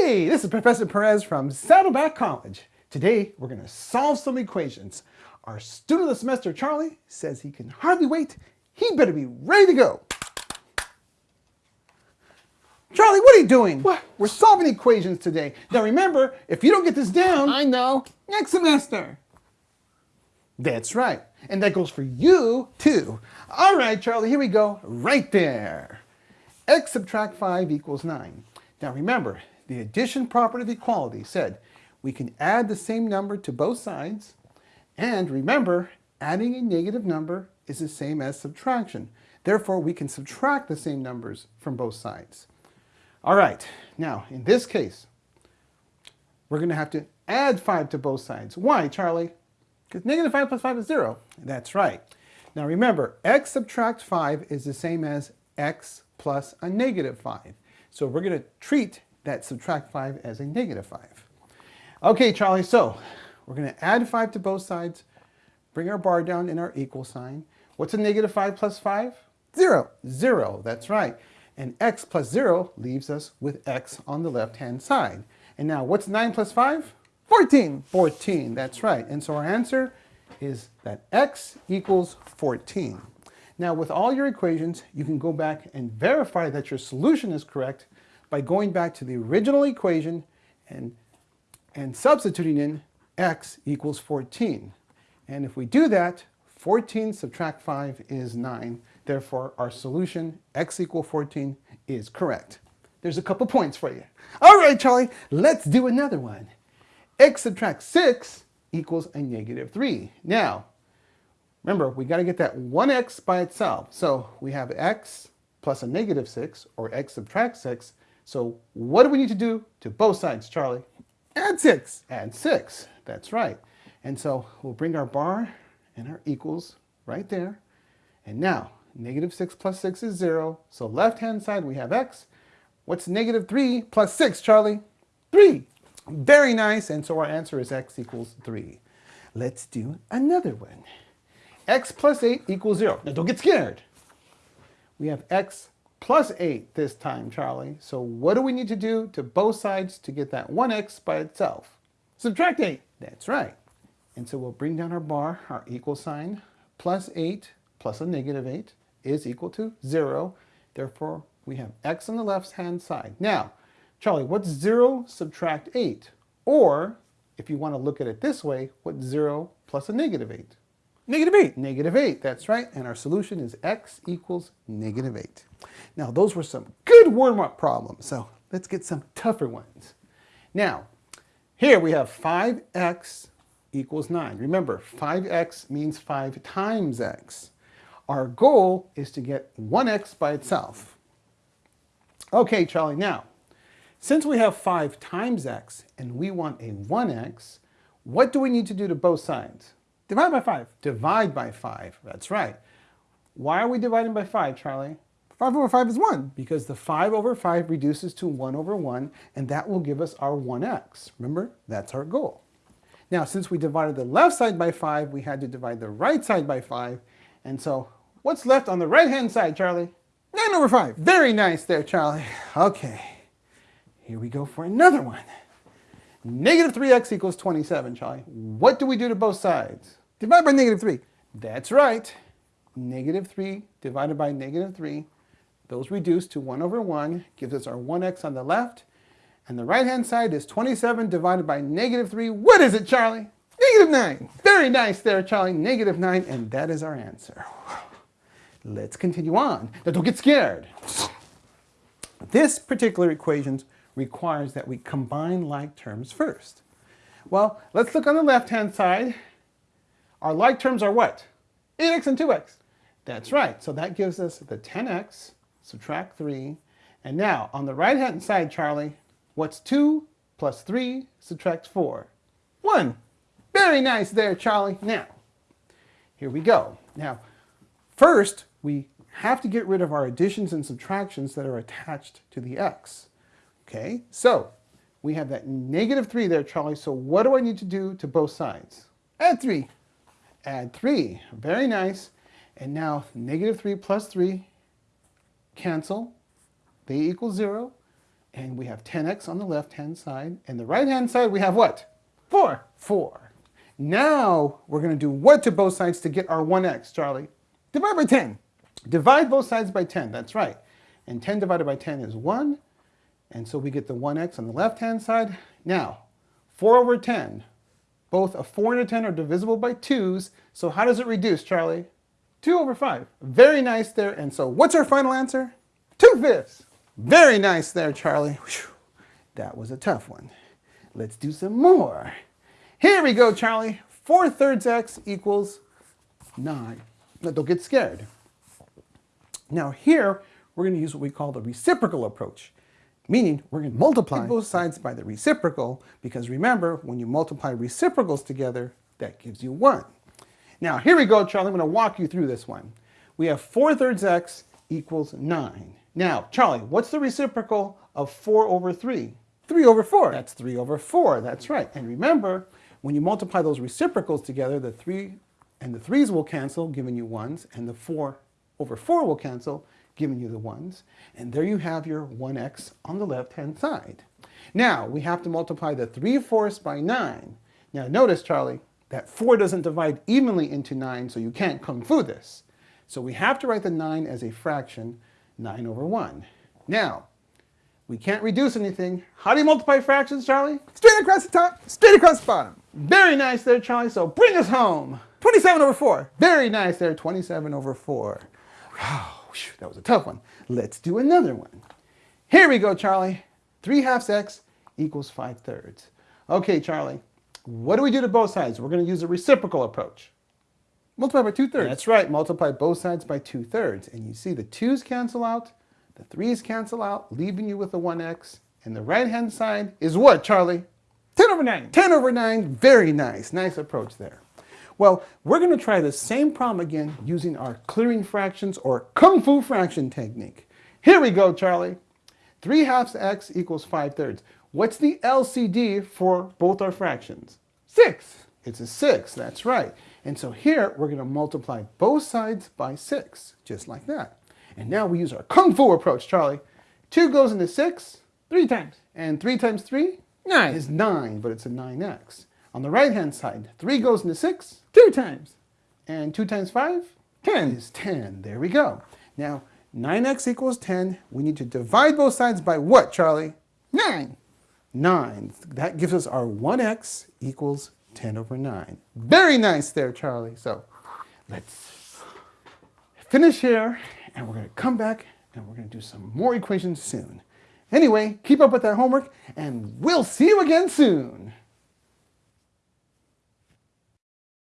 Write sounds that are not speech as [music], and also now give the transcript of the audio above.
Hey, this is Professor Perez from Saddleback College. Today, we're going to solve some equations. Our student of the semester, Charlie, says he can hardly wait. He better be ready to go. Charlie, what are you doing? What? We're solving equations today. Now remember, if you don't get this down, I know. next semester. That's right. And that goes for you, too. All right, Charlie, here we go. Right there. x subtract 5 equals 9. Now remember, the addition property of equality said we can add the same number to both sides. And remember, adding a negative number is the same as subtraction. Therefore, we can subtract the same numbers from both sides. All right, now in this case, we're going to have to add 5 to both sides. Why, Charlie? Because negative 5 plus 5 is 0. That's right. Now remember, x subtract 5 is the same as x plus a negative 5. So we're going to treat that subtract 5 as a negative 5. Okay, Charlie, so we're going to add 5 to both sides, bring our bar down in our equal sign. What's a negative 5 plus 5? 0. 0, that's right. And x plus 0 leaves us with x on the left-hand side. And now, what's 9 plus 5? 14. 14, that's right. And so our answer is that x equals 14. Now, with all your equations, you can go back and verify that your solution is correct by going back to the original equation and, and substituting in x equals 14. And if we do that, 14 subtract 5 is 9. Therefore, our solution, x equals 14, is correct. There's a couple points for you. All right, Charlie, let's do another one. x subtract 6 equals a negative 3. Now, remember, we got to get that 1x by itself. So we have x plus a negative 6, or x subtract 6. So what do we need to do to both sides, Charlie? Add 6. Add 6. That's right. And so we'll bring our bar and our equals right there. And now, negative 6 plus 6 is 0. So left-hand side, we have x. What's negative 3 plus 6, Charlie? 3. Very nice. And so our answer is x equals 3. Let's do another one. x plus 8 equals 0. Now, don't get scared. We have x plus 8 this time, Charlie. So what do we need to do to both sides to get that 1x by itself? Subtract 8. That's right. And so we'll bring down our bar, our equal sign, plus 8 plus a negative 8 is equal to 0. Therefore, we have x on the left-hand side. Now, Charlie, what's 0 subtract 8? Or, if you want to look at it this way, what's 0 plus a negative 8? Negative 8. Negative 8, that's right. And our solution is x equals negative 8. Now, those were some good warm-up problems. So let's get some tougher ones. Now, here we have 5x equals 9. Remember, 5x means 5 times x. Our goal is to get 1x by itself. Okay, Charlie, now, since we have 5 times x and we want a 1x, what do we need to do to both sides? Divide by 5. Divide by 5, that's right. Why are we dividing by 5, Charlie? 5 over 5 is 1. Because the 5 over 5 reduces to 1 over 1, and that will give us our 1x. Remember, that's our goal. Now, since we divided the left side by 5, we had to divide the right side by 5. And so, what's left on the right-hand side, Charlie? 9 over 5. Very nice there, Charlie. [laughs] Okay, here we go for another one. Negative 3x equals 27, Charlie. What do we do to both sides? Divide by negative 3. That's right. Negative 3 divided by negative 3. Those reduce to 1 over 1, gives us our 1x on the left. And the right-hand side is 27 divided by negative 3. What is it, Charlie? Negative 9. Very nice there, Charlie. Negative 9, and that is our answer. Let's continue on. Now, don't get scared. This particular equation requires that we combine like terms first. Well, let's look on the left-hand side. Our like terms are what? 8x and 2x. That's right. So that gives us the 10x, subtract 3. And now, on the right-hand side, Charlie, what's 2 plus 3 subtract 4? 1. Very nice there, Charlie. Now, here we go. Now, first, we have to get rid of our additions and subtractions that are attached to the x. Okay, so we have that negative 3 there, Charlie. So what do I need to do to both sides? Add 3. Add 3. Very nice. And now negative 3 plus 3 cancel. They equal 0. And we have 10x on the left-hand side. And the right-hand side, we have what? 4. 4. Now, we're going to do what to both sides to get our 1x, Charlie? Divide by 10. Divide both sides by 10, that's right. And 10 divided by 10 is 1. And so we get the 1x on the left-hand side. Now, 4 over 10. Both a 4 and a 10 are divisible by 2's. So how does it reduce, Charlie? 2 over 5. Very nice there. And so what's our final answer? 2 fifths. Very nice there, Charlie. Whew. That was a tough one. Let's do some more. Here we go, Charlie. 4 thirds x equals 9. Now, don't get scared. Now here, we're going to use what we call the reciprocal approach, meaning we're going to multiply both sides by the reciprocal, because remember, when you multiply reciprocals together, that gives you 1. Now here we go, Charlie. I'm going to walk you through this one. We have 4 thirds x equals 9. Now, Charlie, what's the reciprocal of 4 over 3? 3 over 4. That's 3 over 4, that's right. And remember, when you multiply those reciprocals together, the 3 and the 3's will cancel, giving you 1s, and the 4 over 4 will cancel, giving you the 1s. And there you have your 1x on the left-hand side. Now, we have to multiply the 3 fourths by 9. Now, notice, Charlie, that 4 doesn't divide evenly into 9, so you can't kung fu this. So we have to write the 9 as a fraction, 9 over 1. Now, we can't reduce anything. How do you multiply fractions, Charlie? Straight across the top, straight across the bottom. Very nice there, Charlie. So bring us home. 27 over 4. Very nice there, 27 over 4. Oh, whew, that was a tough one. Let's do another one. Here we go, Charlie. 3 halves x equals 5 thirds. Okay, Charlie, what do we do to both sides? We're going to use a reciprocal approach. Multiply by 2 thirds. That's right, multiply both sides by 2 thirds. And you see the 2's cancel out, the 3's cancel out, leaving you with the 1x. And the right-hand side is what, Charlie? 10 over 9. 10 over 9, very nice. Nice approach there. Well, we're going to try the same problem again using our clearing fractions or kung fu fraction technique. Here we go, Charlie. 3 halves x equals 5 thirds. What's the LCD for both our fractions? 6. It's a 6, that's right. And so here, we're going to multiply both sides by 6, just like that. And now we use our kung fu approach, Charlie. 2 goes into 6, 3 times. and 3 times 3 9. is 9, but it's a 9x. On the right-hand side, 3 goes into 6, 2 times. and 2 times 5 10. is 10. There we go. Now, 9x equals 10. We need to divide both sides by what, Charlie? 9. 9. That gives us our 1x equals 10 over 9. Very nice there, Charlie. So, let's finish here, and we're going to come back, and we're going to do some more equations soon. Anyway, keep up with that homework, and we'll see you again soon.